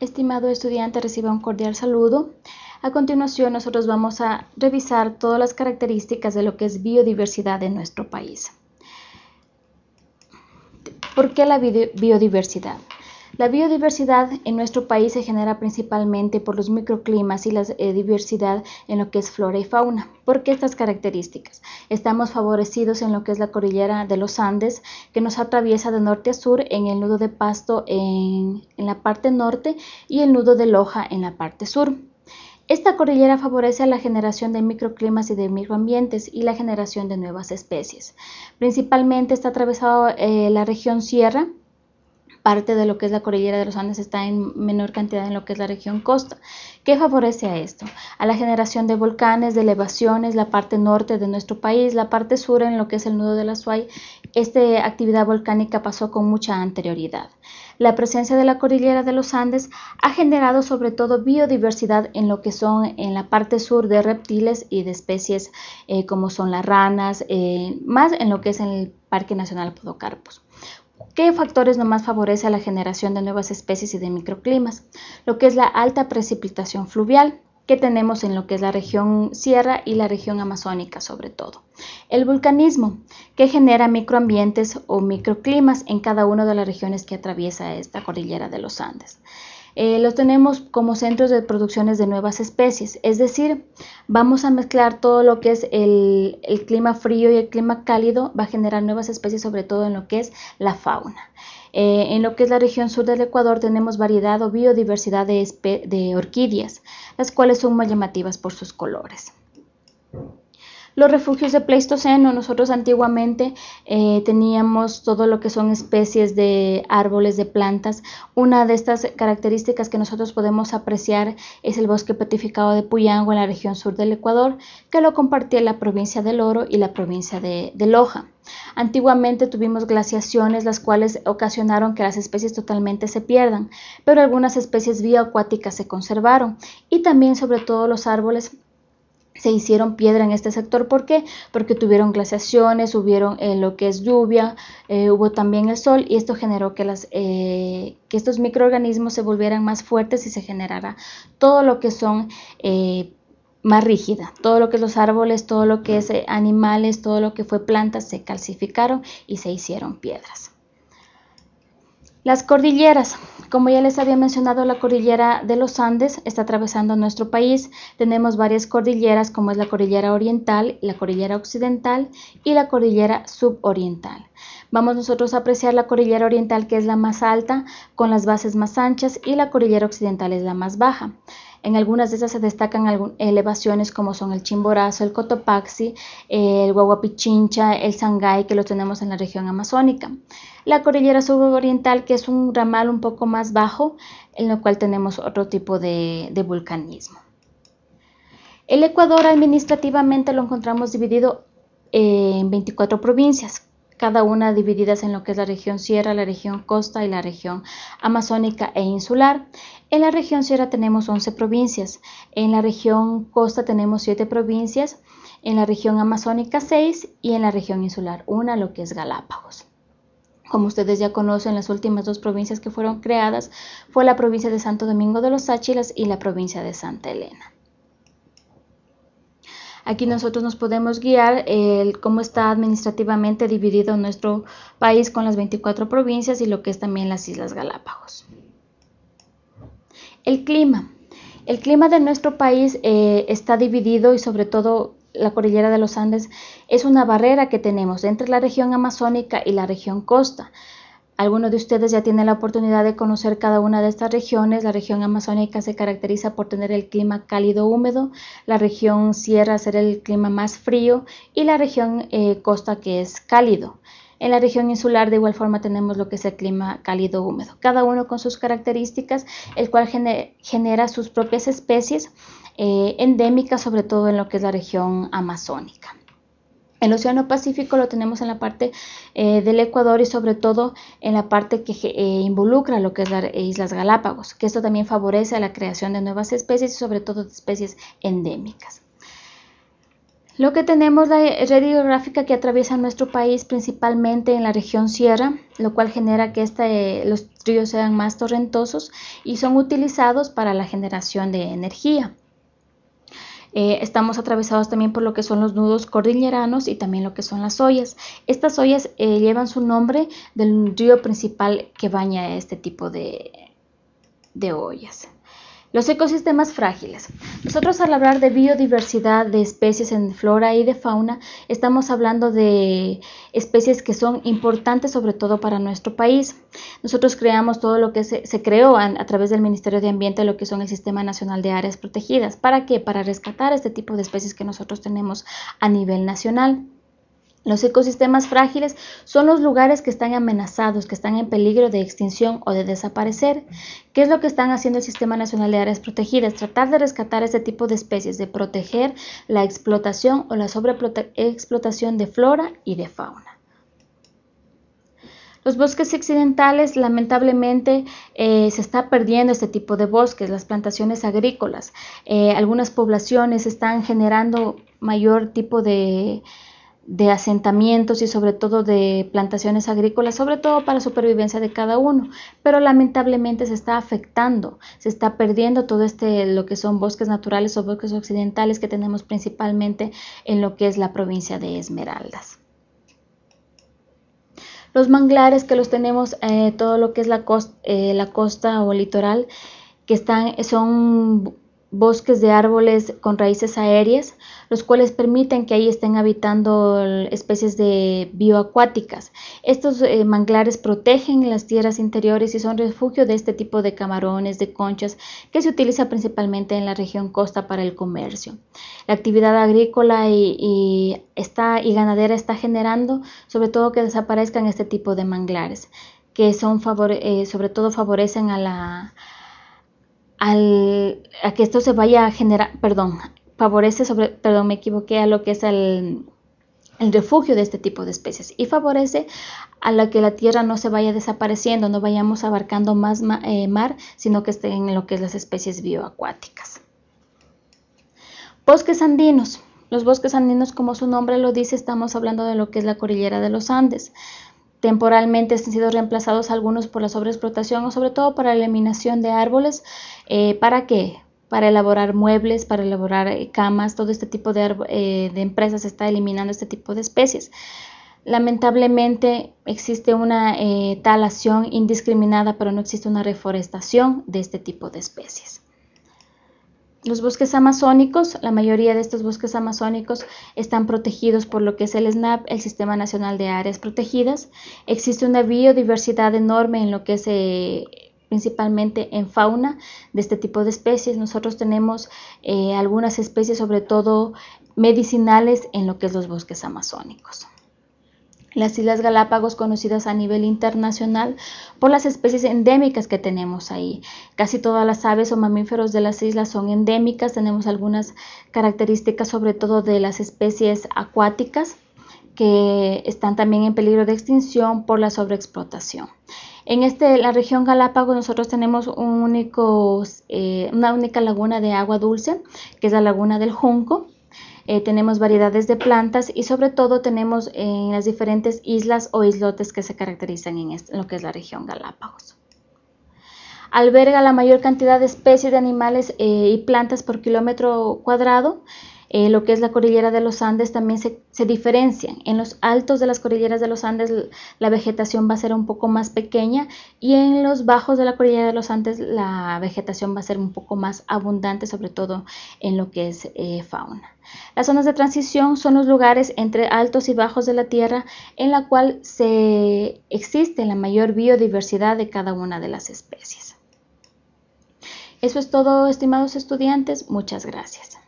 Estimado estudiante, reciba un cordial saludo. A continuación, nosotros vamos a revisar todas las características de lo que es biodiversidad en nuestro país. ¿Por qué la biodiversidad? La biodiversidad en nuestro país se genera principalmente por los microclimas y la eh, diversidad en lo que es flora y fauna. ¿Por qué estas características? Estamos favorecidos en lo que es la cordillera de los Andes, que nos atraviesa de norte a sur en el nudo de Pasto en, la parte norte y el nudo de Loja en la parte sur. Esta cordillera favorece la generación de microclimas y de microambientes y la generación de nuevas especies. Principalmente está atravesado eh, la región sierra, parte de lo que es la cordillera de los Andes está en menor cantidad en lo que es la región costa. ¿Qué favorece a esto? A la generación de volcanes, de elevaciones, la parte norte de nuestro país, la parte sur en lo que es el nudo de la Suay. Esta actividad volcánica pasó con mucha anterioridad. La presencia de la cordillera de los Andes ha generado sobre todo biodiversidad en lo que son en la parte sur de reptiles y de especies eh, como son las ranas, eh, más en lo que es el Parque Nacional Podocarpus. ¿Qué factores nomás favorece la generación de nuevas especies y de microclimas? Lo que es la alta precipitación fluvial, que tenemos en lo que es la región sierra y la región amazónica sobre todo. El vulcanismo, que genera microambientes o microclimas en cada una de las regiones que atraviesa esta cordillera de los Andes. Eh, los tenemos como centros de producciones de nuevas especies, es decir, vamos a mezclar todo lo que es el, clima frío y el clima cálido, va a generar nuevas especies, sobre todo en lo que es la fauna. Eh, en lo que es la región sur del Ecuador tenemos variedad o biodiversidad de, de orquídeas, las cuales son muy llamativas por sus colores. Los refugios de Pleistoceno, nosotros antiguamente eh, teníamos todo lo que son especies de árboles, de plantas. Una de estas características que nosotros podemos apreciar es el bosque petrificado de Puyango en la región sur del Ecuador, que lo compartía la provincia del Oro y la provincia de, Loja. Antiguamente tuvimos glaciaciones las cuales ocasionaron que las especies totalmente se pierdan, pero algunas especies bioacuáticas se conservaron y también sobre todo los árboles se hicieron piedra en este sector. ¿Por qué? Porque tuvieron glaciaciones, hubieron eh, lo que es lluvia, eh, hubo también el sol y esto generó que, las, eh, que estos microorganismos se volvieran más fuertes y se generara todo lo que son más rígida. Todo lo que es los árboles, todo lo que es animales, todo lo que fue plantas se calcificaron y se hicieron piedras. Las cordilleras. Como ya les había mencionado, la cordillera de los Andes está atravesando nuestro país. Tenemos varias cordilleras como es la cordillera oriental, la cordillera occidental y la cordillera suboriental. Vamos nosotros a apreciar la cordillera oriental que es la más alta con las bases más anchas y la cordillera occidental es la más baja. En algunas de esas se destacan elevaciones como son el Chimborazo, el Cotopaxi, el Guaguapichincha, el Sangay, que lo tenemos en la región amazónica. La cordillera suboriental, que es un ramal un poco más bajo, en lo cual tenemos otro tipo de, de vulcanismo. El Ecuador administrativamente lo encontramos dividido en 24 provincias, cada una divididas en lo que es la región sierra, la región costa y la región amazónica e insular. En la región sierra tenemos 11 provincias, en la región costa tenemos 7 provincias, en la región amazónica 6 y en la región insular una, lo que es Galápagos. Como ustedes ya conocen, las últimas dos provincias que fueron creadas fue la provincia de Santo Domingo de los Áchilas y la provincia de Santa Elena. Aquí nosotros nos podemos guiar el cómo está administrativamente dividido nuestro país con las 24 provincias y lo que es también las Islas Galápagos. El clima. El clima de nuestro país eh, está dividido y sobre todo la cordillera de los Andes es una barrera que tenemos entre la región amazónica y la región costa. Algunos de ustedes ya tienen la oportunidad de conocer cada una de estas regiones. La región amazónica se caracteriza por tener el clima cálido húmedo, la región sierra ser el clima más frío y la región eh, costa que es cálido. En la región insular de igual forma tenemos lo que es el clima cálido húmedo, cada uno con sus características, el cual genera sus propias especies eh, endémicas, sobre todo en lo que es la región amazónica. El Océano Pacífico lo tenemos en la parte eh, del Ecuador y sobre todo en la parte que eh, involucra lo que es las Islas Galápagos, que esto también favorece a la creación de nuevas especies y sobre todo de especies endémicas. Lo que tenemos la red hidrográfica que atraviesa nuestro país principalmente en la región sierra, lo cual genera que este, los ríos sean más torrentosos y son utilizados para la generación de energía. Eh, estamos atravesados también por lo que son los nudos cordilleranos y también lo que son las ollas. Estas ollas eh, llevan su nombre del río principal que baña este tipo de, de ollas. Los ecosistemas frágiles. Nosotros al hablar de biodiversidad de especies en flora y de fauna, estamos hablando de especies que son importantes sobre todo para nuestro país. Nosotros creamos todo lo que se, creó a, a, través del Ministerio de Ambiente, lo que son el Sistema Nacional de Áreas Protegidas. ¿Para qué? Para rescatar este tipo de especies que nosotros tenemos a nivel nacional. Los ecosistemas frágiles son los lugares que están amenazados, que están en peligro de extinción o de desaparecer. ¿Qué es lo que están haciendo el Sistema Nacional de Áreas Protegidas? Tratar de rescatar este tipo de especies, de proteger la explotación o la sobreexplotación de flora y de fauna. Los bosques accidentales, lamentablemente, eh, se está perdiendo este tipo de bosques, las plantaciones agrícolas. Eh, algunas poblaciones están generando mayor tipo de de asentamientos y sobre todo de plantaciones agrícolas, sobre todo para la supervivencia de cada uno, pero lamentablemente se está afectando, se está perdiendo todo este lo que son bosques naturales o bosques occidentales que tenemos principalmente en lo que es la provincia de Esmeraldas. Los manglares que los tenemos eh, todo lo que es la costa, eh, la costa o litoral que están son bosques de árboles con raíces aéreas, los cuales permiten que ahí estén habitando especies de bioacuáticas. Estos eh, manglares protegen las tierras interiores y son refugio de este tipo de camarones, de conchas, que se utiliza principalmente en la región costa para el comercio. La actividad agrícola y, está, y ganadera está generando sobre todo que desaparezcan este tipo de manglares, que son eh, sobre todo favorecen a la a que esto se vaya a generar, perdón, favorece sobre, perdón, me equivoqué, a lo que es el, el refugio de este tipo de especies y favorece a la que la tierra no se vaya desapareciendo, no vayamos abarcando más eh, mar, sino que estén en lo que es las especies bioacuáticas. Bosques andinos. Los bosques andinos, como su nombre lo dice, estamos hablando de lo que es la cordillera de los Andes. Temporalmente han sido reemplazados algunos por la sobreexplotación o sobre todo para la eliminación de árboles. Eh, ¿Para qué? Para elaborar muebles, para elaborar eh, camas, todo este tipo de, eh, de empresas está eliminando este tipo de especies. Lamentablemente existe una talación indiscriminada, pero no existe una reforestación de este tipo de especies. Los bosques amazónicos, la mayoría de estos bosques amazónicos están protegidos por lo que es el SNAP, el Sistema Nacional de Áreas Protegidas. Existe una biodiversidad enorme en lo que es eh, principalmente en fauna de este tipo de especies. Nosotros tenemos eh, algunas especies, sobre todo medicinales, en lo que es los bosques amazónicos. Las Islas Galápagos conocidas a nivel internacional por las especies endémicas que tenemos ahí. Casi todas las aves o mamíferos de las islas son endémicas. Tenemos algunas características sobre todo de las especies acuáticas que están también en peligro de extinción por la sobreexplotación. En este, la región Galápagos nosotros tenemos eh, una única laguna de agua dulce, que es la laguna del Junco, eh, tenemos variedades de plantas y sobre todo tenemos en las diferentes islas o islotes que se caracterizan en, lo que es la región Galápagos. Alberga la mayor cantidad de especies de animales eh, y plantas por kilómetro cuadrado eh, lo que es la cordillera de los Andes también se, se, diferencian. En los altos de las cordilleras de los Andes la vegetación va a ser un poco más pequeña y en los bajos de la cordillera de los Andes la vegetación va a ser un poco más abundante, sobre todo en lo que es eh, fauna. Las zonas de transición son los lugares entre altos y bajos de la Tierra en la cual se existe la mayor biodiversidad de cada una de las especies. Eso es todo, estimados estudiantes. Muchas gracias.